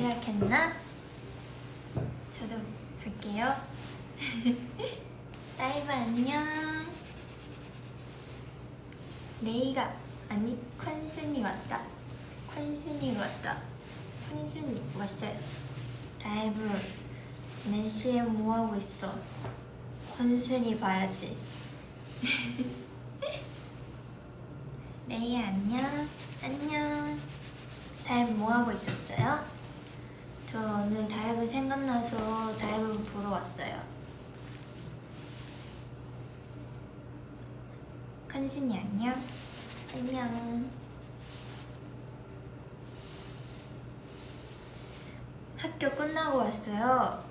도약했나? 저도 볼게요. 라이브 안녕. 레이가 아니 콘슨이 왔다. 콘슨이 왔다. 콘슨이 왔어요. 라이브. 4시에 뭐하고 있어? 콘슨이 봐야지. 레이 안녕. 안녕. 다이브 뭐하고 있었어요? 저 오늘 다이브 생각나서 다이브 보러 왔어요. 컨신이 안녕. 안녕. 학교 끝나고 왔어요.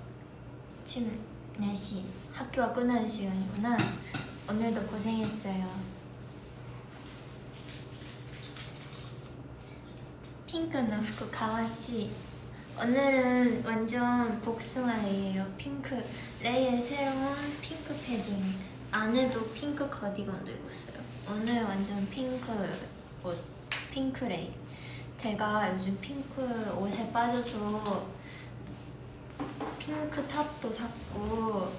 지금 4시 학교가 끝나는 시간이구나. 오늘도 고생했어요. ピンクな服 かわいい 오늘은 완전 복숭아 레이예요. 핑크. 레이의 새로운 핑크 패딩. 안에도 핑크 카디건도 입었어요. 오늘 완전 핑크 옷 핑크 레이. 제가 요즘 핑크 옷에 빠져서 핑크 top도 샀고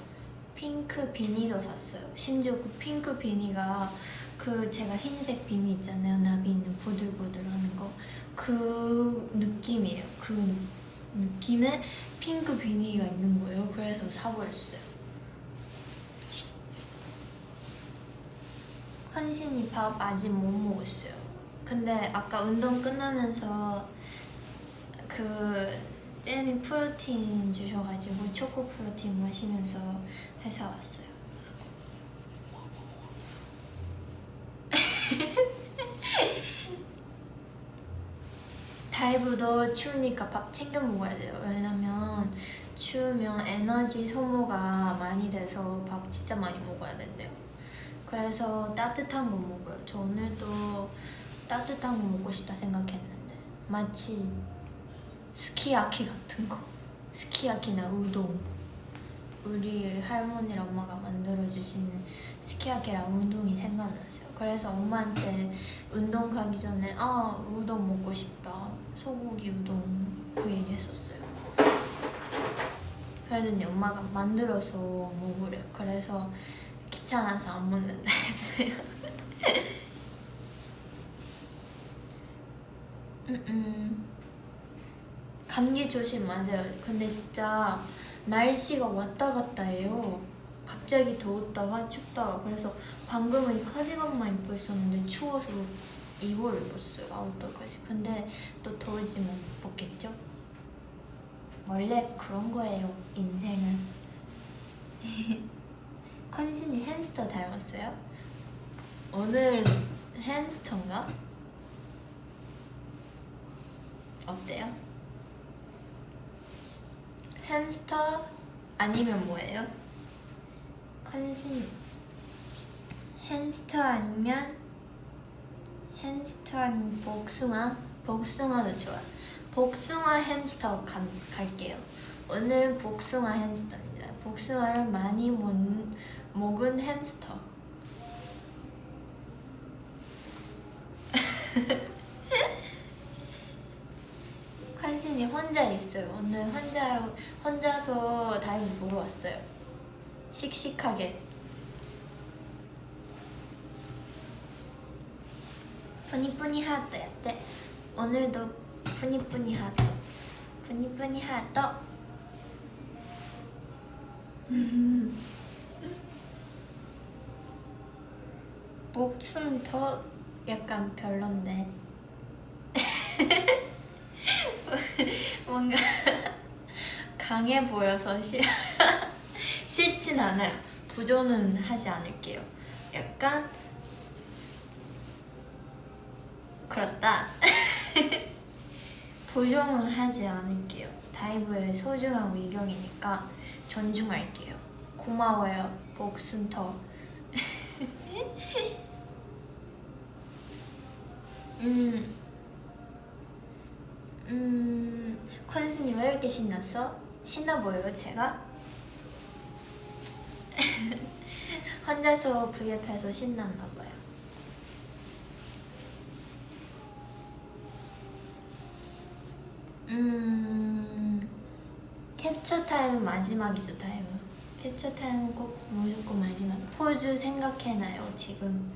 핑크 비니도 샀어요. 심지어 그 핑크 비니가 그 제가 흰색 비니 있잖아요. 나비 있는 부들부들 하는 거. 그 느낌이에요. 그 느낌의 핑크 비니가 있는 거예요. 그래서 사버렸어요. 콩순이 밥 아직 못 먹었어요. 근데 아까 운동 끝나면서 그 쌤이 프로틴 주셔가지고 초코 프로틴 마시면서 회사 왔어요 다이브도 추우니까 밥 챙겨 먹어야 돼요. 왜냐면 추우면 에너지 소모가 많이 돼서 밥 진짜 많이 먹어야 된대요. 그래서 따뜻한 거 먹어요. 저 오늘도 따뜻한 거 먹고 싶다 생각했는데. 마치 스키야키 같은 거. 스키야키나 우동. 우리 할머니랑 엄마가 만들어주시는 스키야키랑 우동이 생각났어요? 그래서 엄마한테 운동 가기 전에 아 우동 먹고 싶다 소고기 우동 그 얘기 했었어요. 그랬더니 엄마가 만들어서 먹으래요 그래서 귀찮아서 안 먹는다 했어요. 음, 음. 감기 조심 맞아요. 근데 진짜 날씨가 왔다 갔다 해요. 갑자기 더웠다가 춥다가. 그래서 방금은 이 카디건만 입고 있었는데 추워서 이걸 입었어요 아웃도어까지 근데 또 더워지면 못 벗겠죠? 원래 그런 거예요 인생은 컨신이 햄스터 닮았어요? 오늘 햄스터인가? 어때요? 햄스터 아니면 뭐예요? 컨신 햄스터 아니면 햄스터 아니면 복숭아? 복숭아도 좋아 복숭아 햄스터 가, 갈게요. 오늘은 복숭아 햄스터입니다. 복숭아를 많이 먹, 먹은 햄스터. 콩순이 혼자 있어요. 오늘 혼자로, 혼자서 다이브 보러 왔어요. 씩씩하게 뿌니뿌니 하트 네. 오늘도 뿌니뿌니 하트. 뿌니뿌니 하트. 목숨 더 약간 별론데. 뭔가 강해 보여서 싫진 않아요. 부조는 하지 않을게요. 약간 그렇다. 부정은 하지 않을게요. 다이브의 소중한 의견이니까 존중할게요. 고마워요 복순터. 음, 음, 컨스님 왜 이렇게 신났어? 신나 보여요 제가? 혼자서 V앱해서 신났나 음... 캡처 타임은 마지막이죠 타임은 캡처 타임은 꼭 무조건 마지막 포즈 생각해놔요 지금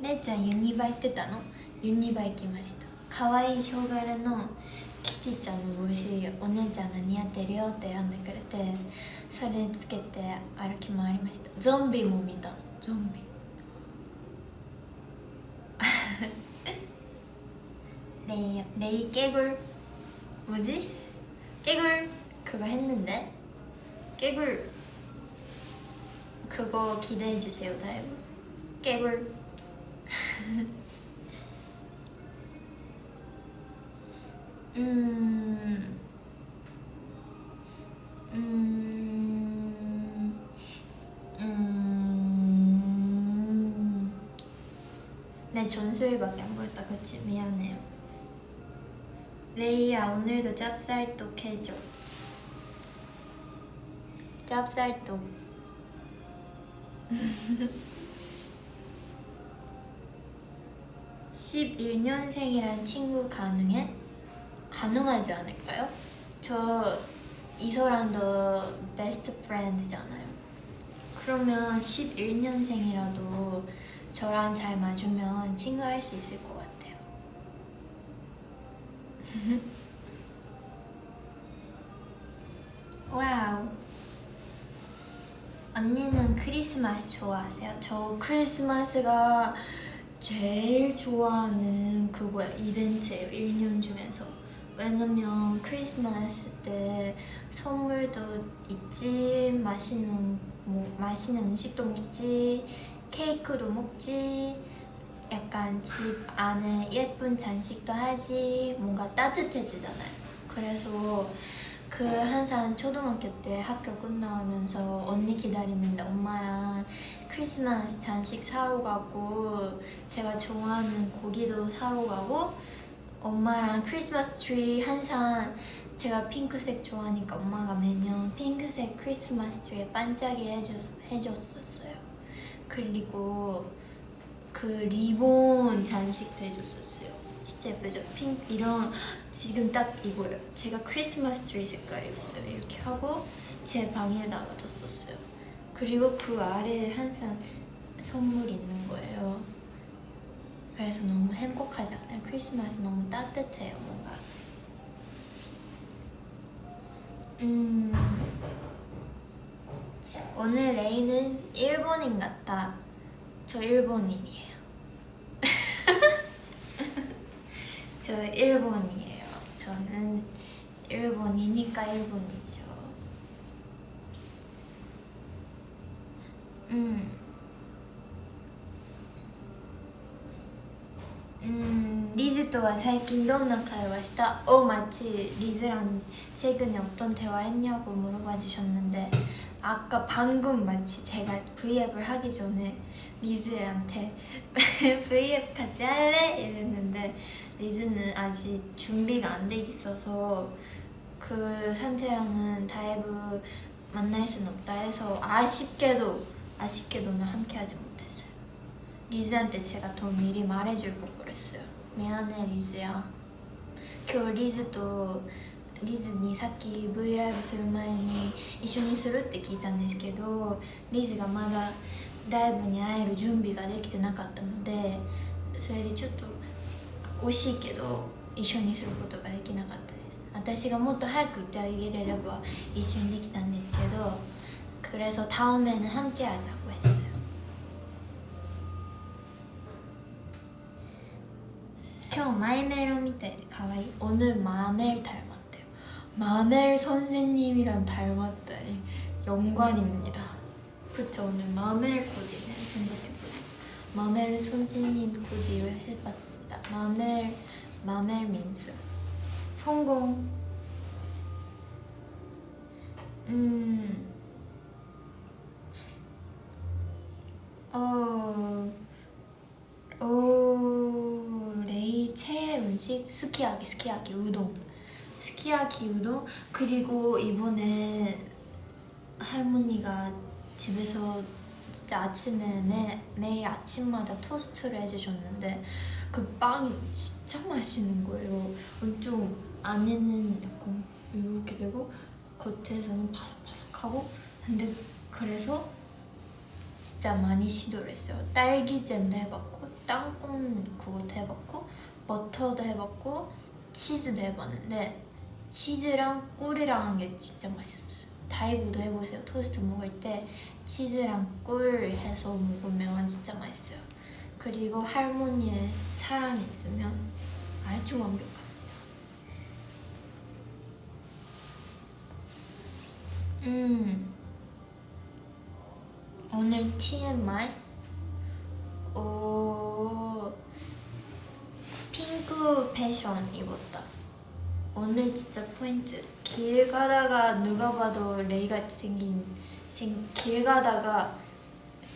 姉ちゃんユニバ行ってたのユニバ行きました可愛いヒョウ柄のキティちゃんの帽子お姉ちゃんが似合ってるよって選んでくれてそれつけて歩き回りましたゾンビも見たゾンビ 레이, 레이 깨굴 뭐지? 깨굴 그거 했는데 깨굴 그거 기대해주세요 다이브 깨굴 음, 음, 음. 네, 전수일밖에 안 보였다. 그치? 미안해요. 레이야, 오늘도 짭쌀떡 해줘. 짭쌀떡. (11년생이란) 친구 가능해? 가능하지 않을까요? 저 이서랑도 best friend잖아요. 그러면 11년생이라도 저랑 잘 맞으면 친구할 수 있을 것 같아요. 와우. 언니는 크리스마스 좋아하세요? 저 크리스마스가 제일 좋아하는 그거야 이벤트예요 1년 중에서 왜냐면 크리스마스 때 선물도 있지 맛있는 뭐 맛있는 음식도 먹지 케이크도 먹지 약간 집 안에 예쁜 장식도 하지 뭔가 따뜻해지잖아요. 그래서 그 항상 초등학교 때 학교 끝나오면서 언니 기다리는데 엄마랑 크리스마스 장식 사러 가고 제가 좋아하는 고기도 사러 가고 엄마랑 크리스마스 트리 항상 제가 핑크색 좋아하니까 엄마가 매년 핑크색 크리스마스 트리에 반짝이 해줬, 해줬었어요. 그리고 그 리본 장식도 해줬었어요. 진짜 예쁘죠? 핑 이런 지금 딱 이거예요. 제가 크리스마스 트리 색깔이었어요. 이렇게 하고 제 방에다가 뒀었어요. 그리고 그 아래에 항상 선물이 있는 거예요. 그래서 너무 행복하지 않아요? 크리스마스 너무 따뜻해요 뭔가. 음. 오늘 레이는 일본인 같다. 저 일본인이에요 저 일본이에요 저는 일본이니까 일본이죠 음 음, 리즈와 最近どんな会話した 어, 마치 리즈랑 최근에 어떤 대화했냐고 물어봐 주셨는데 아까 방금 마치 제가 V앱을 하기 전에 리즈한테 V앱 같이 할래? 이랬는데 리즈는 아직 준비가 안 돼 있어서 그 상태랑은 다이브 만날 순 없다 해서 아쉽게도 아쉽게도는 함께 하지 못했어요 리즈한테 제가 더 미리 말해줄 걸 그랬어요 미안해 리즈야 今日リズとリズにさっき V ライブする前に一緒にするって聞いたんですけどリズがまだライブに会える準備ができてなかったのでそれでちょっと 惜しいけど一緒にすることができなかったです私がもっと早く言ってあげれれば一緒にできたんですけど 그래서 다음에는 함께 하자고 했어요 형 마이메로 みたいで可愛い 오늘 마멜 닮았대요 마멜 선생님이랑 닮았다니 영광입니다 그쵸 오늘 마멜 코디네 생각해보니 마멜 선생님 코디를 해봤습니다. 마멜 마멜 민수. 성공. 음. 어, 오, 레이 최애 음식 스키야키, 스키야키 우동. 스키야키 우동. 그리고 이번에 할머니가 집에서 진짜 아침에 매, 매일 아침마다 토스트를 해주셨는데 그 빵이 진짜 맛있는 거예요. 엄청 안에는 약간 이렇게 되고 겉에서는 바삭바삭하고 근데 그래서 진짜 많이 시도를 했어요. 딸기잼도 해봤고 땅콩 그것도 해봤고 버터도 해봤고 치즈도 해봤는데 치즈랑 꿀이랑 한 게 진짜 맛있었어요. 다이브도 해보세요. 토스트 먹을 때 치즈랑 꿀 해서 먹으면 진짜 맛있어요. 그리고 할머니의 사랑이 있으면 아주 완벽합니다. 음. 오늘 TMI? 오, 핑크 패션 입었다. 오늘 진짜 포인트. 길 가다가 누가 봐도 레이 같이 생긴 생, 길 가다가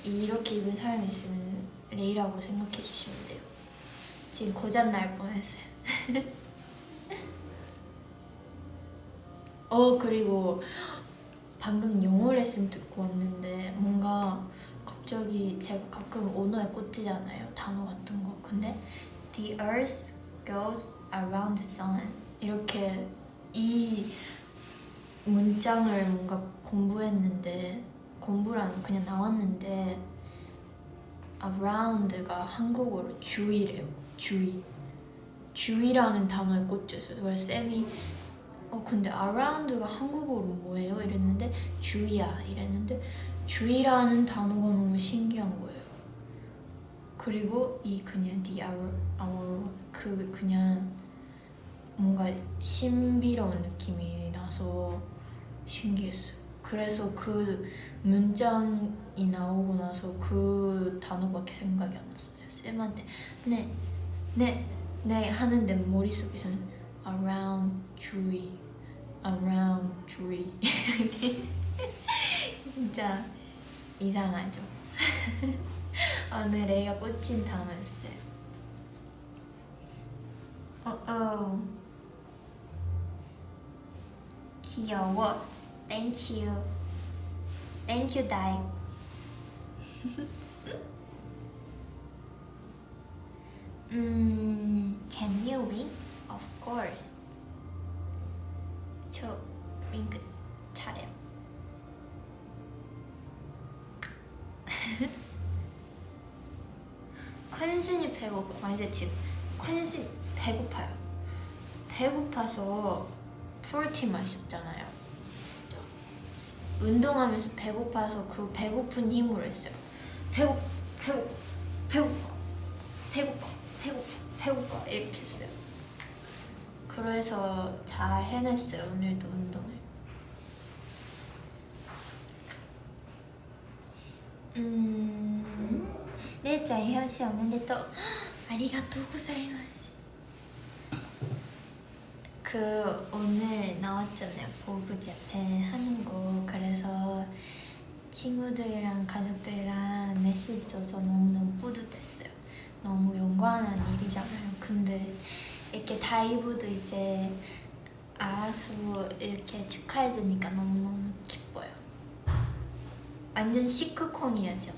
이렇게 입은 사람이 있으면 레이라고 생각해 주시면 돼요. 지금 고장 날 뻔했어요. 어 그리고 방금 영어 레슨 듣고 왔는데 뭔가 갑자기 제가 가끔 언어에 꽂히잖아요 단어 같은 거 근데 The earth goes around the sun 이렇게 이 문장을 뭔가 공부했는데 공부랑 그냥 나왔는데 around가 한국어로 주위래요 주위 주위라는 단어에 꽂혔어요 그래서 쌤이 어 근데 around가 한국어로 뭐예요? 이랬는데 주위야 이랬는데 주위라는 단어가 너무 신기한 거예요. 그리고 이 그냥 the hour 그 그냥 뭔가 신비로운 느낌이 나서 신기했어요. 그래서 그 문장이 나오고 나서 그 단어밖에 생각이 안 났어요. 쌤한테 네, 네, 네 하는데 머릿속에서는 around 주위 around 주위 진짜 이상하죠? 오늘 애가 꽂힌 단어였어요. 어어. 귀여워 Thank you Thank you 다이 음, can you wink? Of course. 저 윙크 잘해요. 컨슨이 배고파. 이제 지금 컨슨 배고파요. 배고파서 프로틴 마셨잖아요. 운동하면서 배고파서 그 배고픈 힘으로 했어요. 배고 배고 배고파. 배고파. 배고파 배고파. 이렇게 했어요. 그래서 잘 해냈어요 오늘도 운동을. 음... 고자이마스 그 오늘 나왔잖아요 앞에 하는 거 그래서 친구들이랑 가족들이랑 메시지 줘서 너무너무 뿌듯했어요 너무 영광한 일이잖아요 근데 이렇게 다이브도 이제 알아서 이렇게 축하해주니까 너무너무 기뻐요. 완전 시크콘이었죠.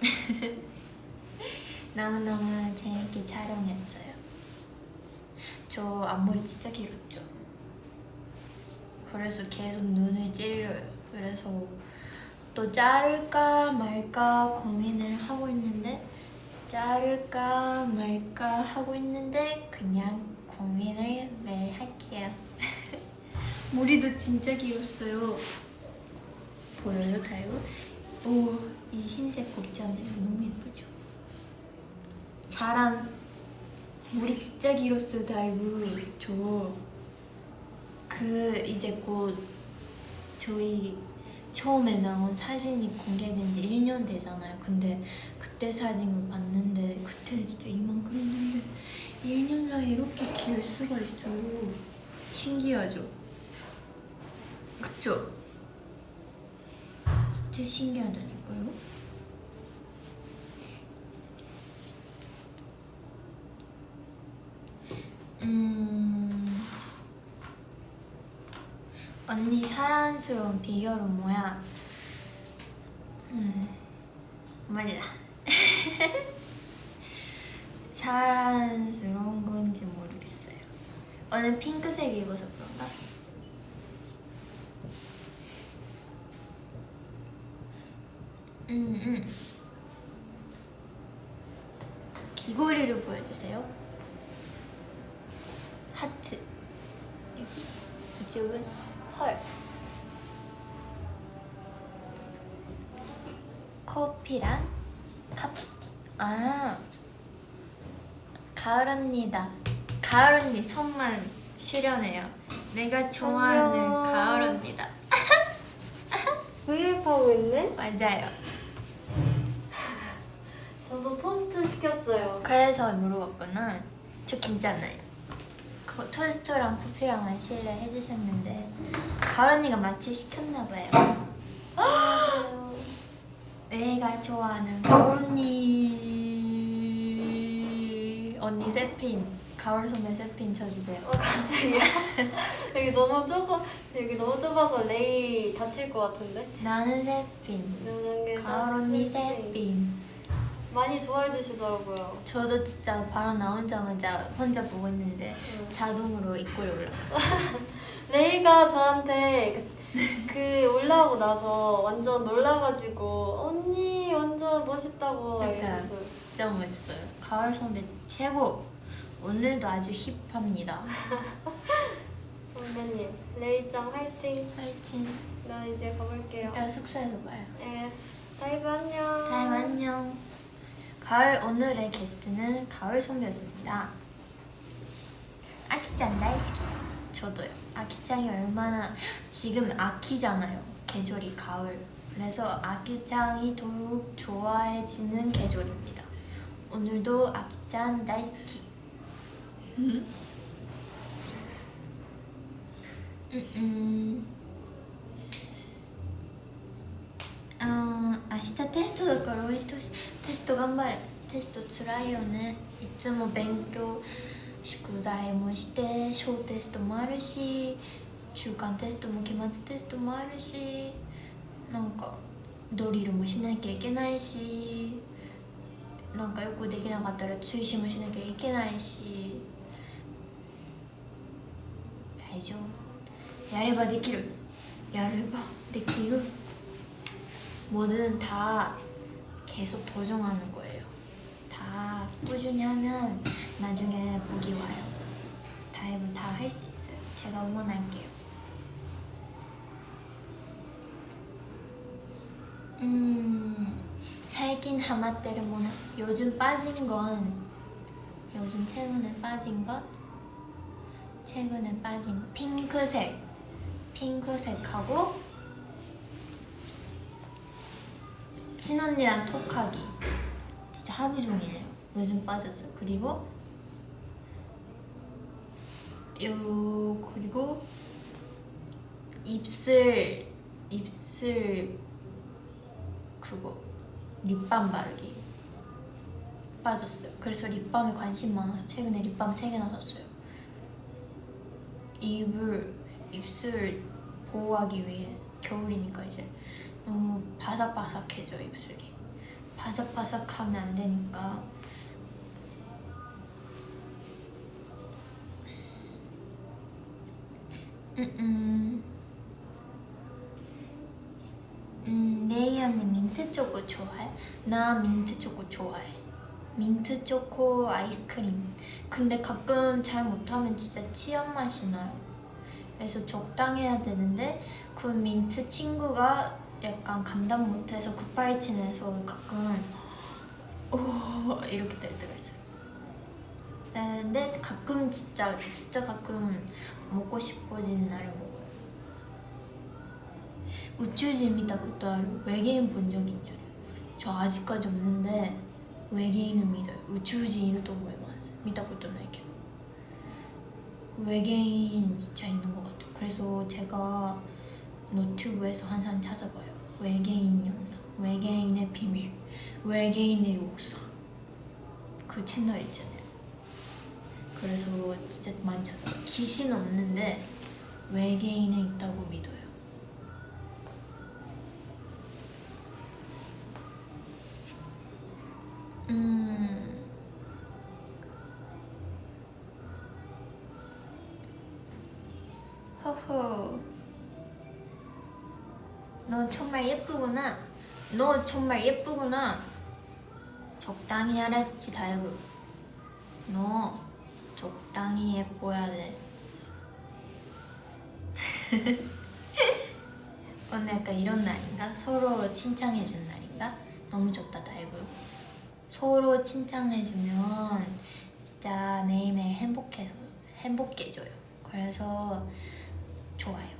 너무너무 재밌게 촬영했어요. 저 앞머리 진짜 길었죠. 그래서 계속 눈을 찔려요. 그래서 또 자를까 말까 고민을 하고 있는데 자를까 말까 하고 있는데 그냥 고민을 매일 할게요 머리도 진짜 길었어요 보여요 다이브? 오 이 흰색 모자는 너무 예쁘죠? 자랑 진짜 길었어요 다이브 저 그 이제 곧 저희 처음에 나온 사진이 공개된 지 1년 되잖아요 근데 그때 사진을 봤는데 그때는 진짜 이만큼 했는데 1년 사이에 이렇게 길 수가 있어요 신기하죠? 그쵸? 진짜 신기하다니까요 음... 언니 사랑스러운 비결은 뭐야? 음, 몰라. 자랑스러운 건지 모르겠어요. 오늘 핑크색 입어서 그런가? 음, 음. 귀걸이를 보여주세요. 하트. 여기. 이쪽은 펄. 커피랑 컵. 아. 가을 언니다. 가을 언니 손만 출연해요. 내가 좋아하는 안녕. 가을 언니다. 브이앱하고 있네? 맞아요. 저도 토스트 시켰어요. 그래서 물어봤구나. 저 괜찮아요. 그 토스트랑 커피랑 마실래 해주셨는데 가을 언니가 마치 시켰나 봐요. 내가 좋아하는 가을 언니 언니 세핀 가을 선배 세핀 쳐주세요. 어 갑자기요? 여기 너무 좁아 여기 너무 좁아서 레이 다칠 것 같은데? 나는 세핀 가을 언니 세핀. 많이 좋아해 주시더라고요. 저도 진짜 바로 나오자마자 혼자 보고 있는데 응. 자동으로 입꼬리 올라갔어요. 레이가 저한테 그, 그 올라오고 나서 완전 놀라가지고 언니 완전 멋있다고 얘기했어요. 진짜 멋있어요. 가을 선배 최고. 오늘도 아주 hip합니다. 선배님 레이짱 화이팅. 파이팅. 나 이제 가볼게요. 이따 숙소에서 봐요. 에스 다이브 안녕. 다이브 안녕. 가을 오늘의 게스트는 가을 선배였습니다. 秋ちゃん 大好き. 저도요. 아키짱이 얼마나 지금 秋잖아요. 계절이 가을. 그래서 아키짱이 더욱 좋아해지는 계절입니다. 오늘도 秋ちゃん 大好き. 음, 음. 日テストだから応援してほしい。テスト頑張れ。テストつらいよね。いつも勉強宿題もして小テストもあるし中間テストも期末テストもあるしなんかドリルもしなきゃいけないしなんかよくできなかったら追試もしなきゃいけないし大丈夫。やればできる。やればできる。 뭐든 다 계속 도전하는 거예요. 다 꾸준히 하면 나중에 복이 와요. 다이브 다 할 수 있어요. 제가 응원할게요. 음, 살긴 하마때를 뭐나 요즘 빠진 건 요즘 최근에 빠진 것 최근에 빠진 거 핑크색 핑크색하고 친언니랑 톡하기. 진짜 하루 종일해요. 요즘 빠졌어요 그리고 요 그리고 입술 입술 그거 립밤 바르기. 빠졌어요. 그래서 립밤에 관심 많아서 최근에 립밤 3개나 샀어요. 입을 입술 보호하기 위해 겨울이니까 이제 너무 바삭바삭해져 입술이. 바삭바삭하면 안 되니까. 음, 음. 음, 레이 언니 민트 초코 좋아해? 나 민트 초코 좋아해. 민트 초코 아이스크림. 근데 가끔 잘 못하면 진짜 치약 맛이 나요. 그래서 적당해야 되는데 그 민트 친구가 약간 감당 못해서 급발진해서 가끔 오 이렇게 될 때가 있어요. 네, 근데 가끔 진짜 진짜 가끔 먹고 싶어지는 날을 먹어요. 우쭈짐이다 그것도 외계인 본 적 있냐요? 저 아직까지 없는데 외계인은 믿어요. 우쭈짐이도 보이마스 믿다 것도 나이게 외계인 진짜 있는 것 같아요. 그래서 제가 노트북에서 항상 찾아봐요. 외계인 연사, 외계인의 비밀, 외계인의 역사 그 채널 있잖아요. 그래서 진짜 많이 찾아. 귀신 없는데 외계인에 있다고 믿어요. 음. 허허. 너 정말 예쁘구나. 너 정말 예쁘구나. 적당히 하랬지 다이브. 너 적당히 예뻐야 돼. 오늘 약간 이런 날인가? 서로 칭찬해준 날인가? 너무 좋다 다이브. 서로 칭찬해주면 진짜 매일매일 행복해서 행복해져요. 그래서 좋아요.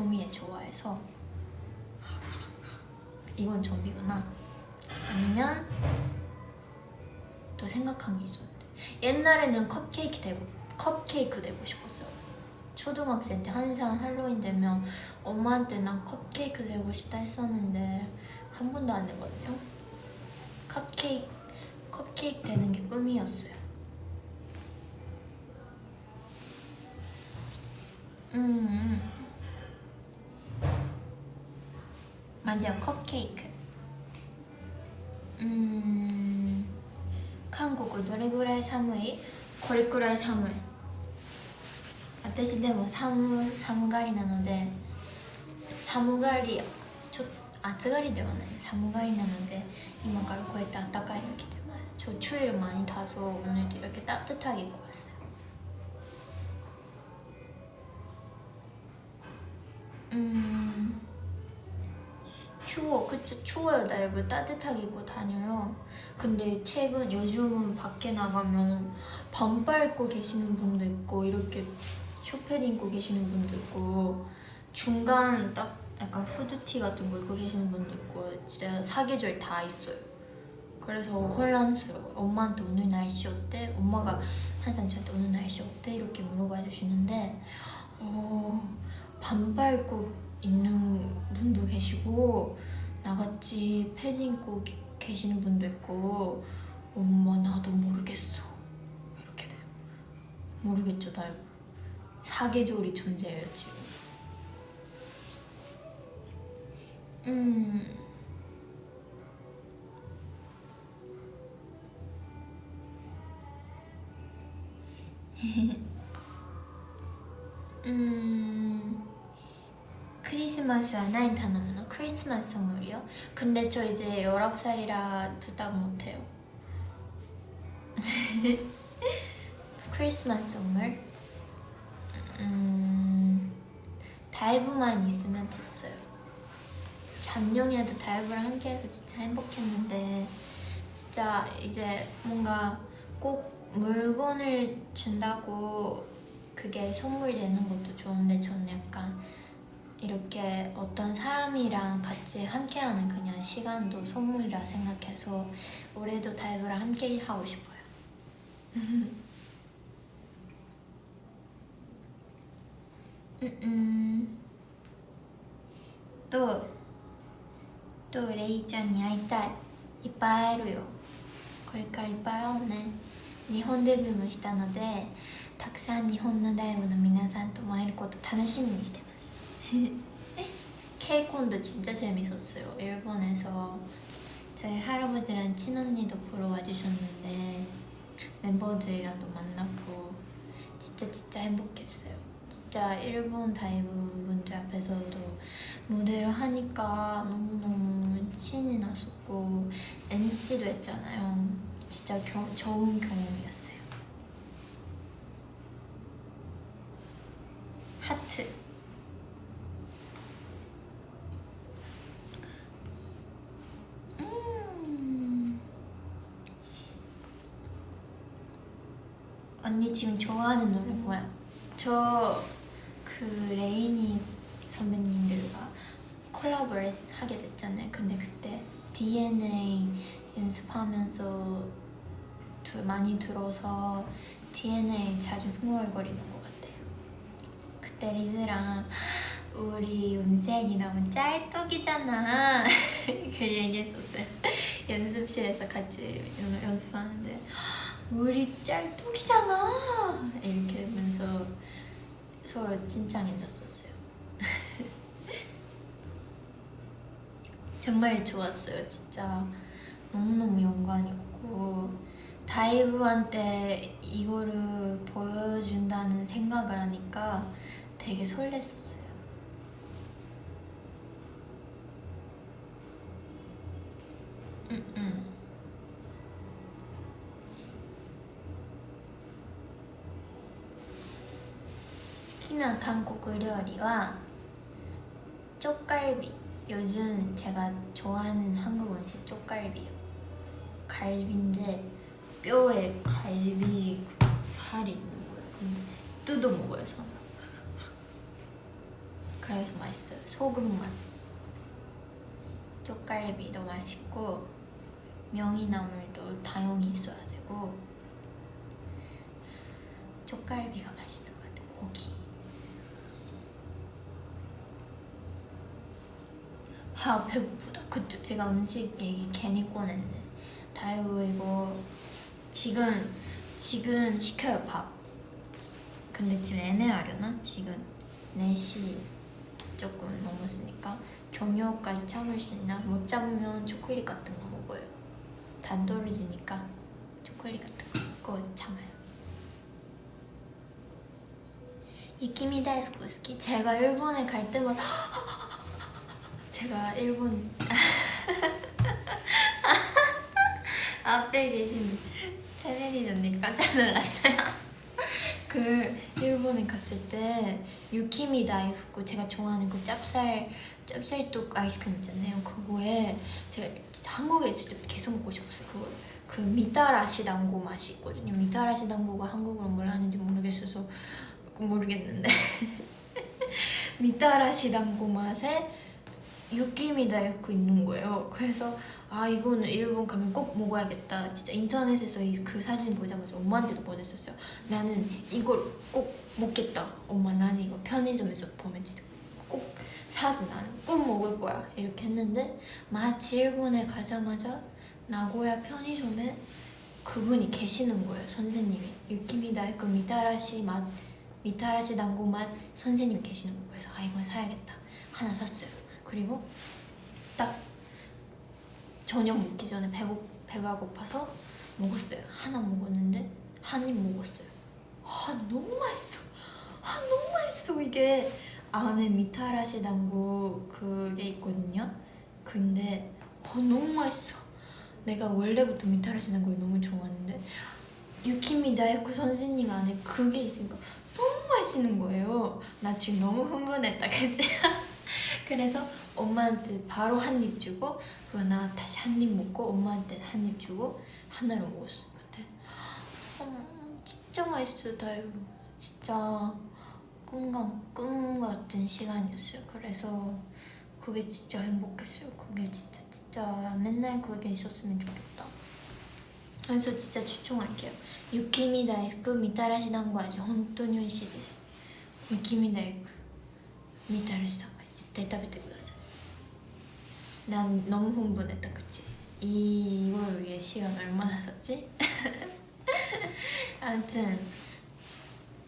토미에 좋아해서 이건 좀비구나. 아니면 또 생각한 게 있었는데. 옛날에는 컵케이크 되고 컵케이크 되고 싶었어요. 초등학생 때 항상 할로윈 되면 엄마한테 난 컵케이크 되고 싶다 했었는데 한 번도 안 되거든요. 컵케이크 컵케이크 되는 게 꿈이었어요. 음 맞아 컵케이크 음 한국은 どれぐらい寒いこれくらい寒い私でも寒寒がりなので寒がりちょ暑がりではない寒がりなので今からこうやって暖かいの着てます저 추위를 많이 타서 오늘 이렇게 따뜻하게 입고 왔어요 음 추워. 그쵸 추워요. 나이브 따뜻하게 입고 다녀요. 근데 최근 요즘은 밖에 나가면 반팔 입고 계시는 분도 있고 이렇게 쇼패드 입고 계시는 분도 있고 중간 딱 약간 후드티 같은 거 입고 계시는 분도 있고 진짜 사계절 다 있어요. 그래서 혼란스러워요. 엄마한테 오늘 날씨 어때? 엄마가 항상 저한테 오늘 날씨 어때? 이렇게 물어봐 주시는데 어, 반팔 입고 있는 분도 계시고 나같이 패딩 입고 계- 계시는 분도 있고 엄마 나도 모르겠어. 이렇게 돼요. 모르겠죠 나 사계절이 존재해요 지금. 음. 음 크리스마스 하나인 단어는 크리스마스 선물이요? 근데 저 이제 19살이라 부탁 못해요 크리스마스 선물? 음 다이브만 있으면 됐어요 작년에도 다이브랑 함께 해서 진짜 행복했는데 진짜 이제 뭔가 꼭 물건을 준다고 그게 선물이 되는 것도 좋은데 저는 약간 이렇게 어떤 사람이랑 같이 함께하는 그냥 시간도 선물이라 생각해서 올해도 다이브랑 함께 하고 싶어요. 음, 또, 또レイちゃんに会いたい。いっぱい会えるよ。これからいっぱい会おうね。日本デビューもしたので、たくさん日本のライブの皆さんとも会えること楽しみにしてます。 케이콘도 진짜 재밌었어요. 일본에서 저희 할아버지랑 친언니도 보러 와주셨는데 멤버들이랑도 만났고 진짜 진짜 행복했어요. 진짜 일본 다이브 분들 앞에서도 무대를 하니까 너무너무 신이 났었고 MC도 했잖아요. 진짜 겨, 좋은 경험이었어요. 하트 음. 언니 지금 좋아하는 노래 뭐야? 저 그 레이니 선배님들과 콜라보를 하게 됐잖아요. 근데 그때 DNA 연습하면서 두- 많이 들어서 DNA 자주 흥얼거리는 것 같아요. 그때 리즈랑 우리 운생이 너무 짤떡이잖아 그 얘기했었어요 연습실에서 같이 연- 연습하는데 우리 짤떡이잖아. 이렇게 하면서 서로 칭찬해줬었어요. 정말 좋았어요 진짜. 너무너무 영광이었고 다이브한테 이거를 보여준다는 생각을 하니까 되게 설렜었어요. 음, 음. 好きな韓国料理は 쪽갈비 요즘 제가 좋아하는 한국 음식 쪽갈비요 갈비인데 뼈에 갈비 그 살이 있는 거예요 근데 뜯어 먹어요 손으로 그래서 맛있어요 소금맛 쪽갈비도 맛있고 명이나물도 다용이 있어야 되고 쪽갈비가 맛있는 것 같아요 고기 아 배고프다. 그쵸. 제가 음식 얘기 괜히 꺼냈네. 다이브 이거 지금 지금 시켜요 밥. 근데 지금 애매하려나? 지금 4시 조금 넘었으니까 저녁까지 참을 수 있나? 못 참으면 초콜릿 같은 거 먹어요. 단 떨어지니까 초콜릿 같은 거 참아요. 이키미 다이프 스키? 제가 일본에 갈 때마다 제가 일본 앞에 계신 태메니저님 깜짝 놀랐어요. 그 일본에 갔을 때 유키미 다이프쿠 제가 좋아하는 그 짭쌀 짭쌀뚝 아이스크림 있잖아요. 그거에 제가 한국에 있을 때 계속 먹고 싶었어요. 그거 그 미타라시 당고 맛이 있거든요. 미타라시 당고가 한국어로 뭐라 하는지 모르겠어서 모르겠는데 미타라시 당고 맛에 육김이다 이렇게 있는 거예요. 그래서 아 이거는 일본 가면 꼭 먹어야겠다. 진짜 인터넷에서 이- 그 사진 보자마자 엄마한테도 보냈었어요. 나는 이걸 꼭 먹겠다. 엄마 나는 이거 편의점에서 보면 진짜 꼭 사서 나는 꼭 먹을 거야. 이렇게 했는데 마치 일본에 가자마자 나고야 편의점에 그분이 계시는 거예요. 선생님이 유키미다 그 미타라시 맛 미타라시 당고 맛 선생님이 계시는 거예요. 그래서 아 이걸 사야겠다. 하나 샀어요. 그리고 딱 저녁 먹기 전에 배고, 배가 고파서 먹었어요. 하나 먹었는데 한 입 먹었어요. 아 너무 맛있어. 아 너무 맛있어 이게 안에 미타라시 당구 그게 있거든요. 근데 어, 너무 맛있어. 내가 원래부터 미타라시 당구를 너무 좋아하는데 유키미 다이쿠 선생님 안에 그게 있으니까 너무 맛있는 거예요. 나 지금 너무 흥분했다, 그치? 그래서 엄마한테 바로 한 입 주고 그거나 다시 한 입 먹고 엄마한테 한 입 주고 하나를 먹었어 근데 음, 진짜 맛있어 다이브 진짜 꿈과, 꿈 같은 시간이었어요. 그래서 그게 진짜 행복했어요. 그게 진짜 진짜 맨날 그게 있었으면 좋겠다. 그래서 진짜 추천할게요. 유키미 다이프 미타라시 당과지 혼돈 현실です 유키미 다이프 미타라시 당 絶対食べてください난 너무 흥분했다 그치? 이걸 위해 시간 얼마나 썼지? 아무튼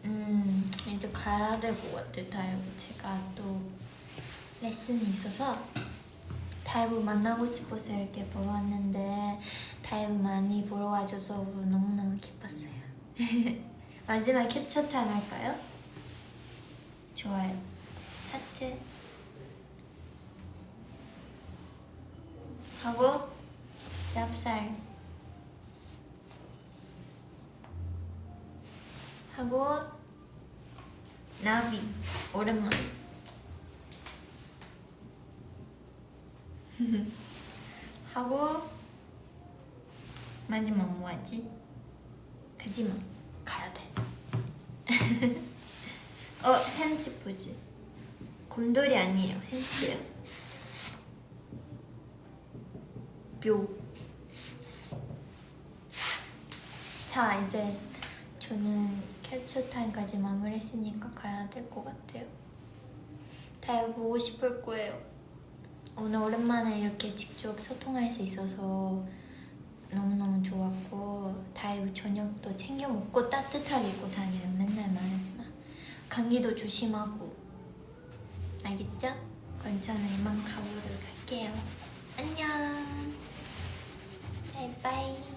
음 이제 가야 될 것 같아 다이브 제가 또 레슨이 있어서 다이브 만나고 싶어서 이렇게 보러 왔는데 다이브 많이 보러 와줘서 너무너무 기뻤어요 마지막 캡처 타임 할까요? 좋아요 하트 하고 짭쌀 하고 나비 오랜만에 하고 마지막 뭐하지? 가지마 가야 돼 어, 햄치 포즈. 곰돌이 아니에요. 햄치예요. 묘. 자, 이제 저는 캡처 타임까지 마무리했으니까 가야 될 것 같아요. 다이브 보고 싶을 거예요. 오늘 오랜만에 이렇게 직접 소통할 수 있어서 너무너무 좋았고 다이브 저녁도 챙겨 먹고 따뜻하게 입고 다녀요. 맨날 말하지만 감기도 조심하고 알겠죠? 그럼 저는 이만 가보러 갈게요. 안녕. 바이바이.